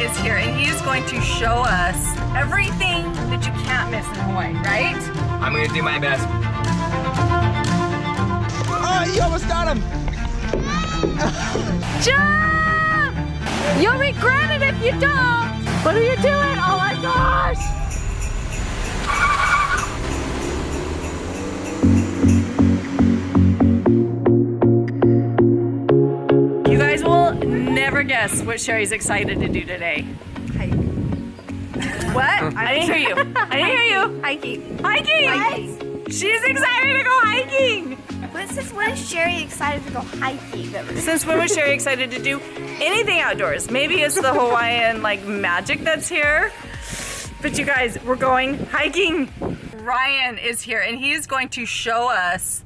is here and he is going to show us everything that you can't miss in Hawaii, right? I'm gonna do my best. Oh, you almost got him. Jump! You'll regret it if you don't. What are you doing? Oh my gosh! Never guess what Sherry's excited to do today. Hike. What? I didn't hear you. I didn't hear you. Hiking. Hiking! Hiking. She's excited to go hiking! But since when is Sherry excited to go hiking? Since when was Sherry excited to do anything outdoors? Maybe it's the Hawaiian like magic that's here. But you guys, we're going hiking. Ryan is here and he is going to show us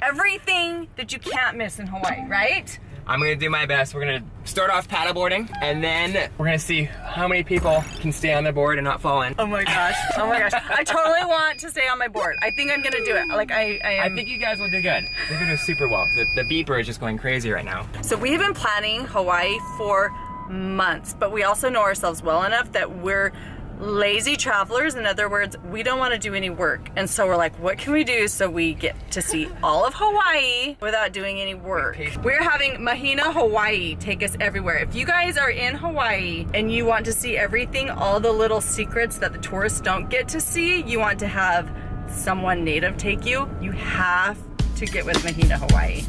everything that you can't miss in Hawaii, right? I'm gonna do my best. We're gonna start off paddleboarding, and then we're gonna see how many people can stay on the board and not fall in. Oh my gosh. Oh my gosh. I totally want to stay on my board. I think I'm gonna do it. Like I, I I think you guys will do good. You're gonna do super well. The, the beeper is just going crazy right now. So we've been planning Hawaii for months, but we also know ourselves well enough that we're lazy travelers. In other words, we don't want to do any work. And so we're like, what can we do so we get to see all of Hawaii without doing any work? We're having Mahina Hawaii take us everywhere. If you guys are in Hawaii and you want to see everything, all the little secrets that the tourists don't get to see, you want to have someone native take you, you have to get with Mahina Hawaii.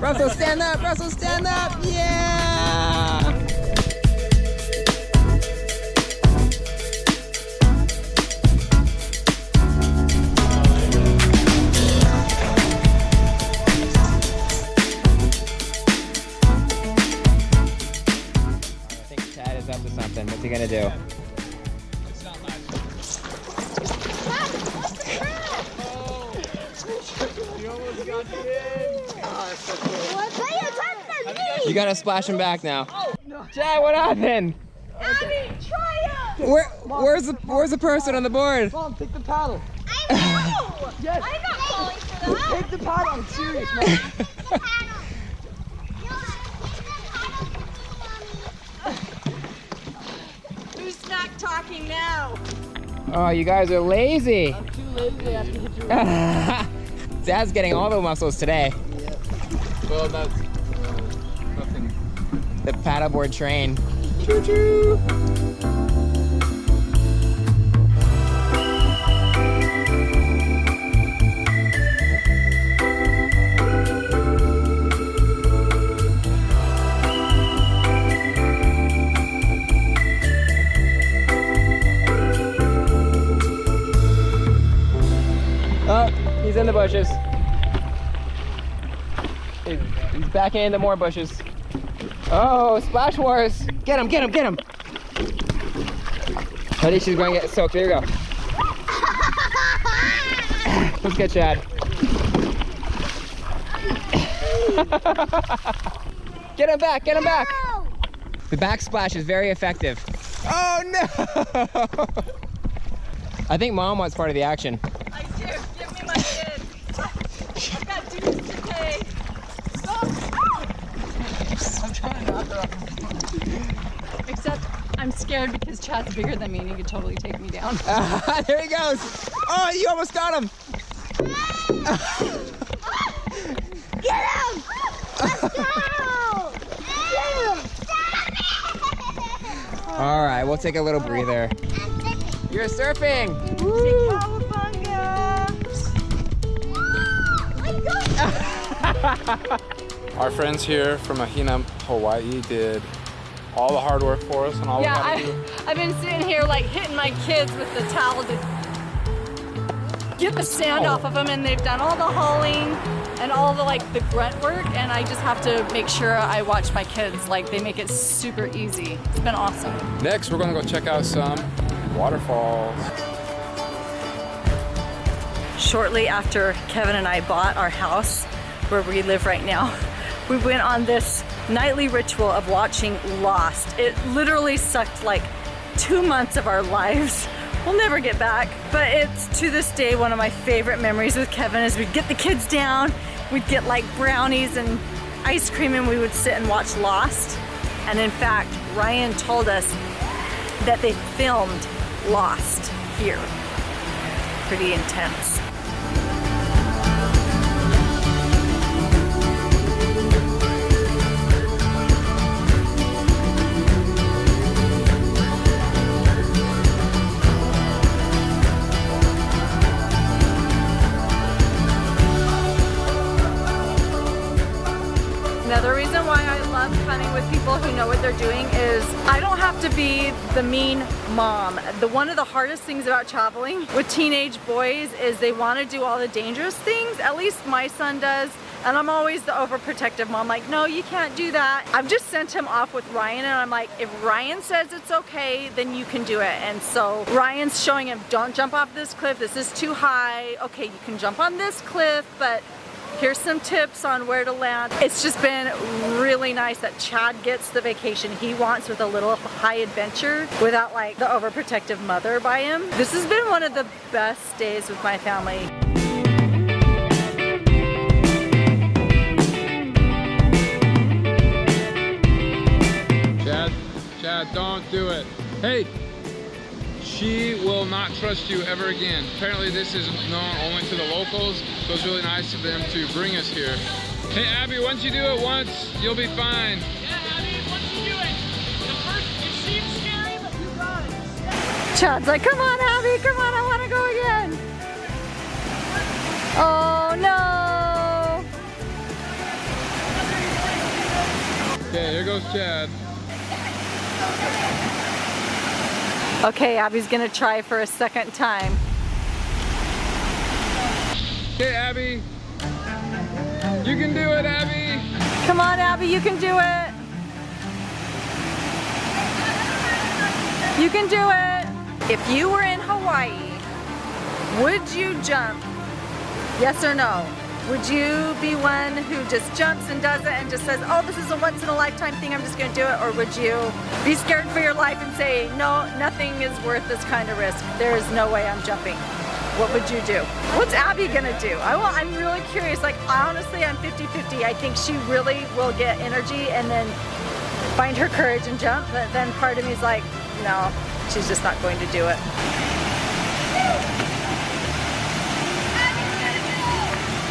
Russell, stand up! Russell, stand up! Yeah! I think Chad is up to something. What's he gonna do? You gotta splash him back now. Chad, what happened? Where, where's the where's the person on the board? Mom, take the paddle. I know. yes. I'm not falling for that. Take the paddle. I'm serious, man. Who's not talking now? Oh, you guys are lazy. I'm too lazy. I have to hit your. Dad's getting all the muscles today. Well, that's uh, nothing. The paddleboard train. Choo choo. Backing into more bushes. Oh, splash wars! Get him, get him, get him! Buddy, she's going to get soaked. Here you go. Let's get Chad. get him back, get him back! The backsplash is very effective. Oh no! I think mom wants part of the action. I do. Give me my kid. I've got dues to pay. Except I'm scared because Chad's bigger than me and he could totally take me down. there he goes! Oh, you almost got him! Get him! Let's go! Get him! All right, we'll take a little breather. You're surfing! Our friends here from Mahina, Hawaii did all the hard work for us and all yeah, we had to do. I, I've been sitting here like hitting my kids with the towel to get the sand oh. off of them and they've done all the hauling and all the like the grunt work and I just have to make sure I watch my kids like they make it super easy. It's been awesome. Next, we're gonna go check out some waterfalls. Shortly after Kevin and I bought our house, where we live right now, we went on this nightly ritual of watching Lost. It literally sucked like two months of our lives. We'll never get back, but it's to this day one of my favorite memories with Kevin is we'd get the kids down, we'd get like brownies and ice cream and we would sit and watch Lost. And in fact, Ryan told us that they filmed Lost here. Pretty intense. The mean mom. The one of the hardest things about traveling with teenage boys is they want to do all the dangerous things. At least my son does. And I'm always the overprotective mom, like, no, you can't do that. I've just sent him off with Ryan and I'm like, if Ryan says it's okay, then you can do it. And so Ryan's showing him, don't jump off this cliff, this is too high. Okay, you can jump on this cliff, but Here's some tips on where to land. It's just been really nice that Chad gets the vacation he wants with a little high adventure without like the overprotective mother by him. This has been one of the best days with my family. Chad, Chad, don't do it. Hey, she will not trust you ever again. Apparently this is known only to the locals, so it's really nice of them to bring us here. Hey Abby, once you do it once, you'll be fine. Yeah, Abby, once you do it. It seems scary, but you brought it. Chad's like, come on Abby, come on, I want to go again. Oh no. Okay, here goes Chad. Okay, Abby's gonna try for a second time. Okay, Abby. You can do it, Abby. Come on, Abby, you can do it. You can do it. If you were in Hawaii, would you jump? Yes or no? Would you be one who just jumps and does it and just says, oh, this is a once in a lifetime thing, I'm just gonna do it? Or would you be scared for your life and say, no, nothing is worth this kind of risk. There is no way I'm jumping. What would you do? What's Abby gonna do? I will, I'm really curious. Like, honestly, I'm 50-50. I think she really will get energy and then find her courage and jump. But then part of me is like, no, she's just not going to do it.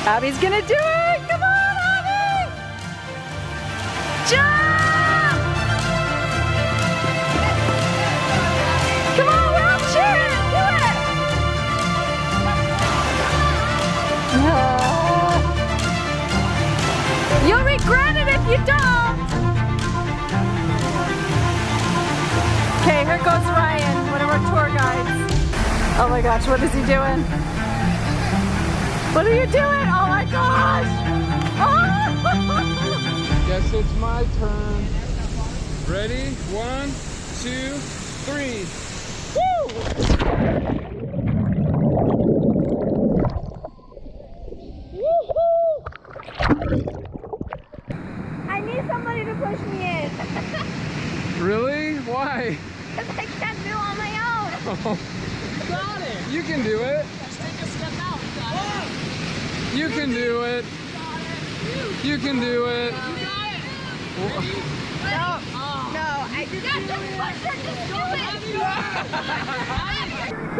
Abby's gonna do it! Come on, Abby! Jump! Come on, we're all cheering! Do it! You'll regret it if you don't! Okay, here goes Ryan, one of our tour guides. Oh my gosh, what is he doing? What are you doing? Oh my gosh! Oh! Guess it's my turn. Ready? One, two, three. I need somebody to push me in. Really? Why? Because I can't do it on my own. Got it. You can do it. Just take a step out. You can do it. You can do it. No, no, I just yeah, just push her, just do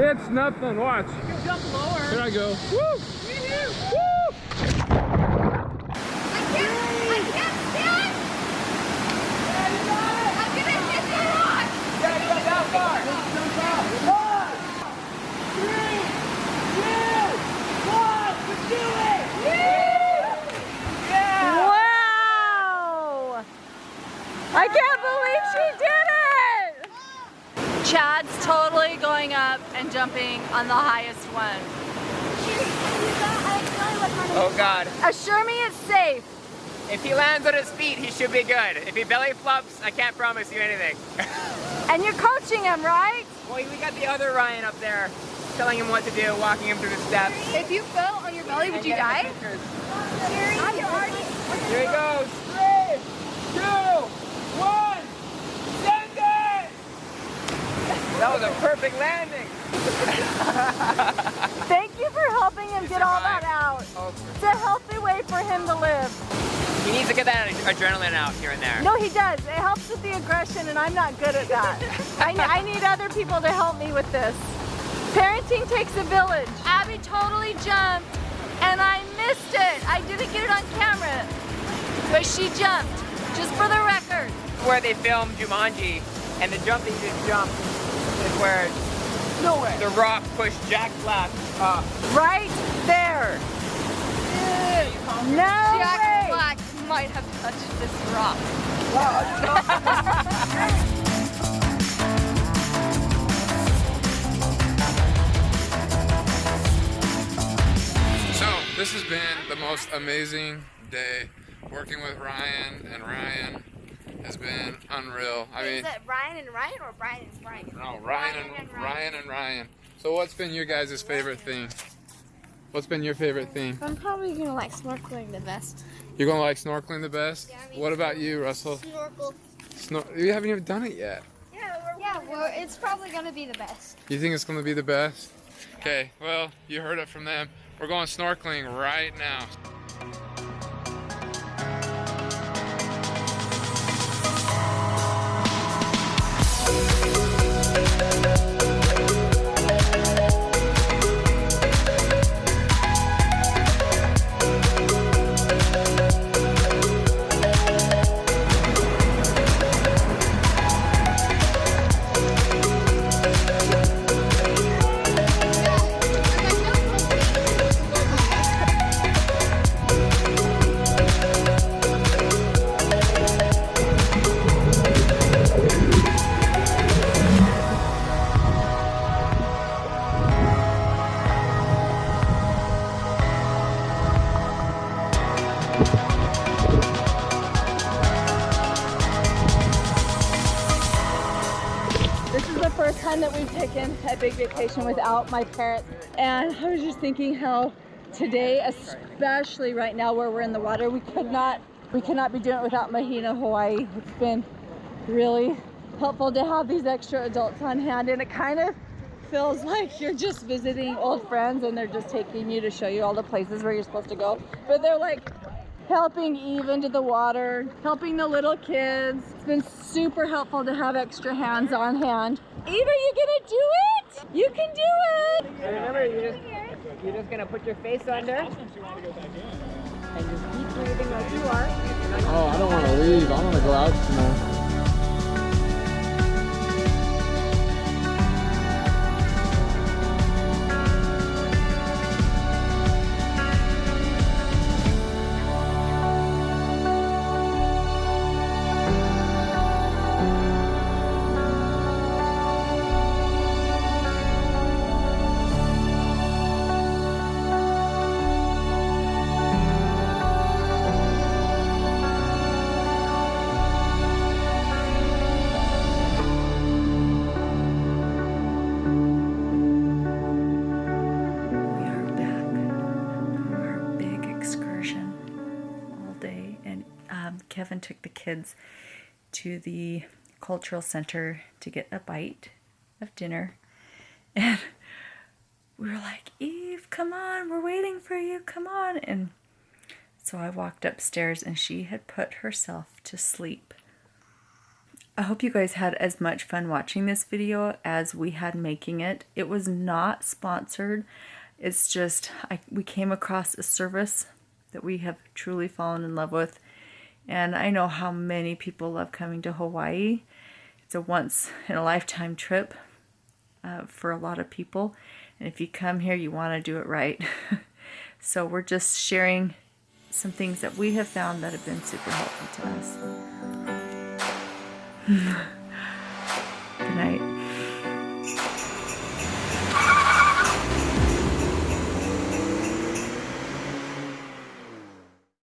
it. It's nothing. Watch. Jump lower. Here I go. Woo! Oh God. Assure me it's safe. If he lands on his feet, he should be good. If he belly flops, I can't promise you anything. and you're coaching him, right? Well, we got the other Ryan up there telling him what to do, walking him through the steps. If you fell on your belly, would you die? Here he goes. Three, two, one. Die? was I'm perfect landing. Thank you for helping him get all that out. Oh, It's a healthy way for him to live. he needs to get that adrenaline out here and there. No, he does. It helps with the aggression, and I'm not good at that. I, I need other people to help me with this. Parenting takes a village. Abby totally jumped, and I missed it. I didn't get it on camera, but she jumped, just for the record. Where they filmed Jumanji, and the jump that you just jumped is where No way. the rock pushed Jack Black up. Right there. No Jack way. Black might have touched this rock. So this has been the most amazing day. Working with Ryan and Ryan has been unreal. I mean, Is it Ryan and Ryan or Brian and Brian? no, Ryan and Ryan and Ryan. So what's been your guys' favorite thing? What's been your favorite thing? I'm probably gonna like snorkeling the best. You're gonna like snorkeling the best? Yeah, I mean- What about you, Russell? Snorkel. Snor- you haven't even done it yet. Yeah, we're, yeah, well, it's probably gonna be the best. You think it's gonna be the best? Okay, well, you heard it from them. We're going snorkeling right now. Without my parents. And I was just thinking how today, especially right now where we're in the water, we could not we cannot be doing it without Mahina Hawaii. It's been really helpful to have these extra adults on hand and it kind of feels like you're just visiting old friends and they're just taking you to show you all the places where you're supposed to go. But they're like helping Eve into the water, helping the little kids. It's been super helpful to have extra hands on hand. Eve, are you gonna do it? You can do it! And remember, you're just, you're just gonna put your face under and just keep breathing like you are. Oh, I don't want to leave. I want to go out some took the kids to the cultural center to get a bite of dinner, and we were like, "Eve, come on, we're waiting for you, come on!" And so I walked upstairs, and she had put herself to sleep. I hope you guys had as much fun watching this video as we had making it. It was not sponsored. It's just I, we came across a service that we have truly fallen in love with. And I know how many people love coming to Hawaii. It's a once in a lifetime trip uh, for a lot of people. And if you come here, you want to do it right. so we're just sharing some things that we have found that have been super helpful to us.